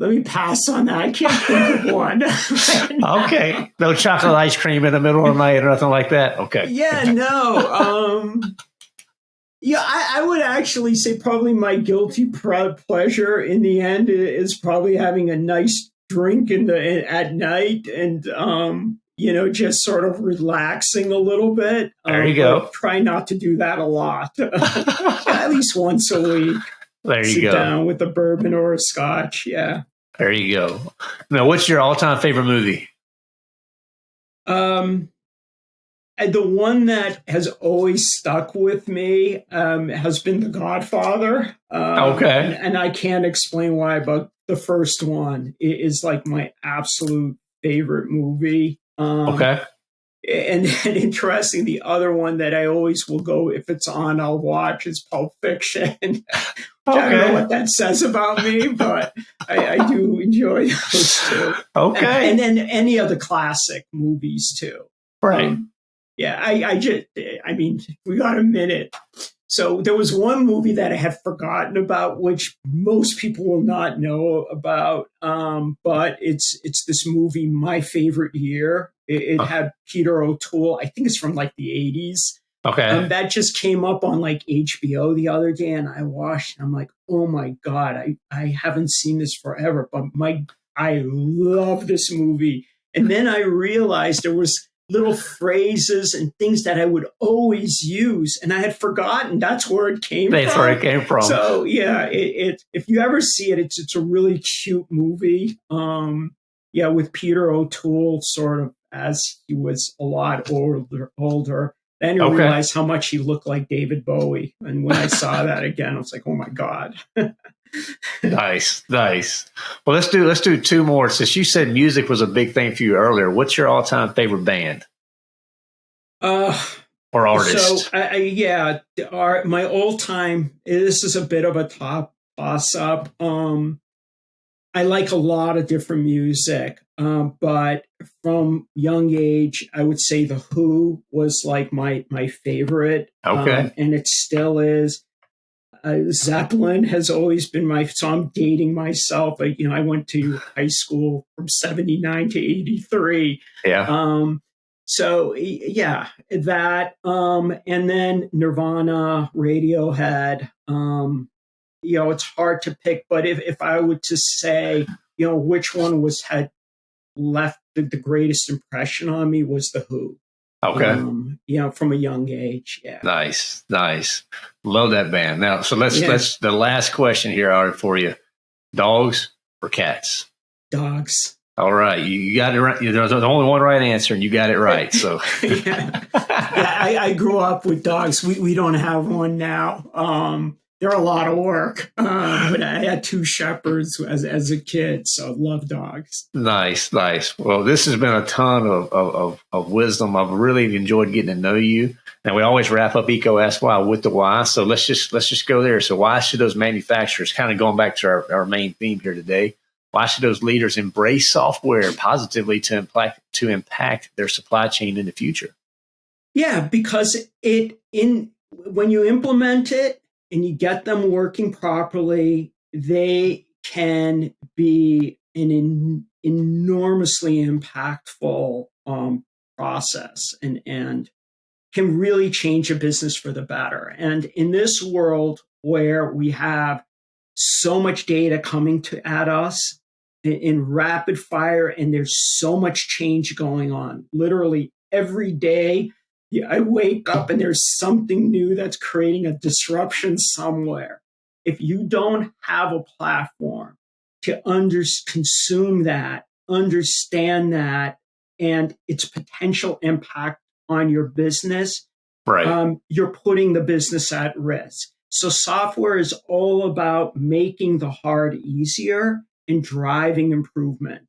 Let me pass on that. I can't think of [laughs] one. okay. No chocolate ice cream in the middle of the night or nothing like that. Okay. Yeah, no. Um, yeah, I, I, would actually say probably my guilty pleasure in the end is probably having a nice drink in the at night and um, you know just sort of relaxing a little bit. There you um, go. Try not to do that a lot. [laughs] at least once a week. There you Sit go. down with a bourbon or a scotch. Yeah. There you go. Now, what's your all-time favorite movie? Um, the one that has always stuck with me um, has been The Godfather. Um, okay. And, and, I can't explain why, but the first one is like my absolute favorite movie. Um, okay. And, [laughs] and interesting, the other one that I always will go if it's on, I'll watch is Pulp Fiction. [laughs] Okay. I don't know what that says about me, but I, I do enjoy those too. Okay. And, and, then any of the classic movies too. Right. Um, yeah, I, I just, I mean, we got a minute. So there was one movie that I had forgotten about, which most people will not know about. Um, but it's it's this movie, My Favorite Year. It, it had Peter O'Toole. I think it's from like the eighties Okay. Um, that just came up on like HBO the other day, and I watched. And I'm like, oh my god, I I haven't seen this forever, but my I love this movie. And then I realized there was little phrases and things that I would always use, and I had forgotten that's where it came that's from. where it came from. So yeah, it, it, if you ever see it, it's it's a really cute movie. Um, yeah, with Peter O'Toole sort of as he was a lot older, older then you okay. realize how much he looked like David Bowie. And when I saw [laughs] that again, I was like, oh my God. [laughs] nice, nice. Well, let's do let's do two more. Since you said music was a big thing for you earlier, what's your all time favorite band? Uh or artist? So, I, I, yeah, our, my all time. This is a bit of a top toss up. Um, I like a lot of different music, um, but from young age, I would say the Who was like my my favorite. Okay, um, and it still is. Uh, Zeppelin has always been my. So I'm dating myself. I, you know, I went to high school from '79 to '83. Yeah. Um. So yeah, that. Um. And then Nirvana, Radiohead. Um you know, it's hard to pick. But if, if I were to say, you know, which one was had left the, the, greatest impression on me was the Who. Okay. Um, you know, from a young age. Yeah. Nice, nice. Love that band. Now, so let's yeah. let's the last question here, Ara, for you: dogs or cats? Dogs. All right, you got it right. There's only one right answer, and you got it right. So, [laughs] yeah, yeah I, I, grew up with dogs. We we don't have one now. Um, they're a lot of work. Uh, but I had two shepherds as, as a kid, so love dogs. Nice, nice. Well, this has been a ton of, of, of, wisdom. I've really enjoyed getting to know you. And we always wrap up EECO Ask Why with the why. So let's just let's just go there. So why should those manufacturers, kind of going back to our, our main theme here today, why should those leaders embrace software positively to impact to impact their supply chain in the future? Yeah, because it in when you implement it and you get them working properly, they can be an in, enormously impactful um, process and, and can really change a business for the better. And in this world where we have so much data coming to at us in, in rapid fire, and there's so much change going on, literally every day I wake up and there's something new that's creating a disruption somewhere. If you don't have a platform to under, consume that, understand that, and its potential impact on your business, right. Um, you're putting the business at risk. So software is all about making the hard easier and driving improvement.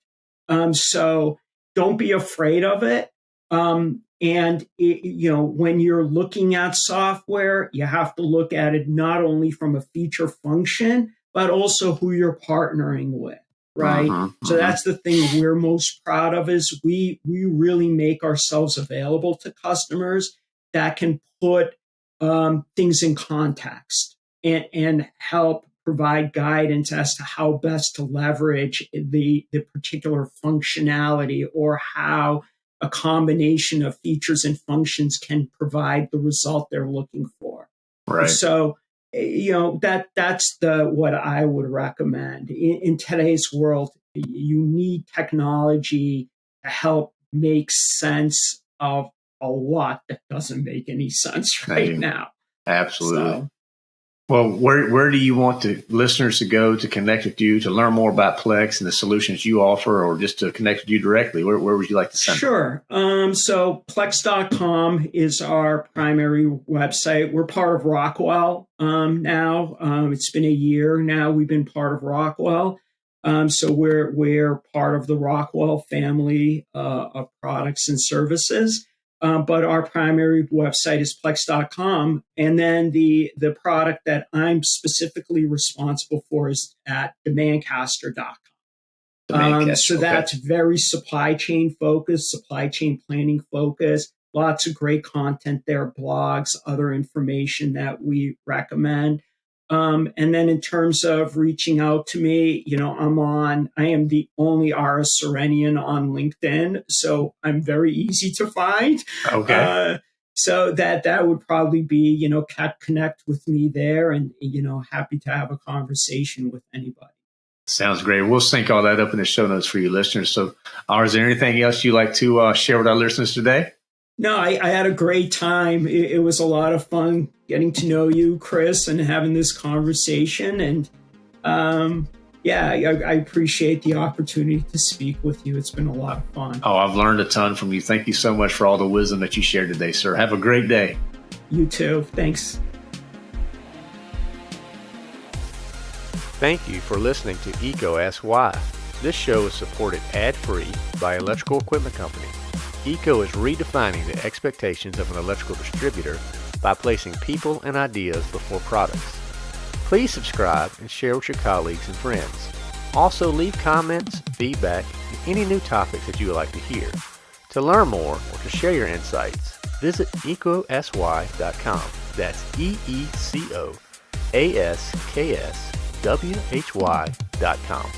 Um, so don't be afraid of it. Um, and it, you know, when you're looking at software, you have to look at it not only from a feature function, but also who you're partnering with, right? Uh-huh, so uh-huh. that's the thing we're most proud of is we we really make ourselves available to customers that can put um, things in context and and help provide guidance as to how best to leverage the the particular functionality or how a combination of features and functions can provide the result they're looking for. Right. So, eh, you know that that's the what I would recommend in, in today's world. You need technology to help make sense of a lot that doesn't make any [laughs] sense right now. Absolutely. So, well, where where do you want the listeners to go to connect with you to learn more about Plex and the solutions you offer, or just to connect with you directly? Where, where would you like to send? Sure. Um, so Plex.com is our primary website. We're part of Rockwell um, now. Um, it's been a year now. We've been part of Rockwell. Um, so we're we're part of the Rockwell family uh, of products and services. Um, but our primary website is plex.com. And then the, the product that I'm specifically responsible for is at demandcaster.com. Um, so okay. that's very supply chain focused, supply chain planning focused. Lots of great content there, blogs, other information that we recommend. Um, and then in terms of reaching out to me, you know, I'm on, I am the only Ara Surenian on LinkedIn. So I'm very easy to find. Okay. Uh, so that that would probably be, you know, cat connect with me there and, you know, happy to have a conversation with anybody. Sounds great. We'll sync all that up in the show notes for you listeners. So, uh, is there anything else you'd like to uh, share with our listeners today? No, I, I, had a great time. It, it, was a lot of fun getting to know you, Chris, and having this conversation. And um, yeah, I, I, appreciate the opportunity to speak with you. It's been a lot of fun. Oh, I've learned a ton from you. Thank you so much for all the wisdom that you shared today, sir. Have a great day. You too. Thanks. Thank you for listening to EECO Ask Why. This show is supported ad free by Electrical Equipment Company. EECO is redefining the expectations of an electrical distributor by placing people and ideas before products. Please subscribe and share with your colleagues and friends. Also leave comments, feedback, and any new topics that you would like to hear. To learn more or to share your insights, visit eecoaskswhy.com. That's E-E-C-O-A-S-K-S-W-H-Y.com.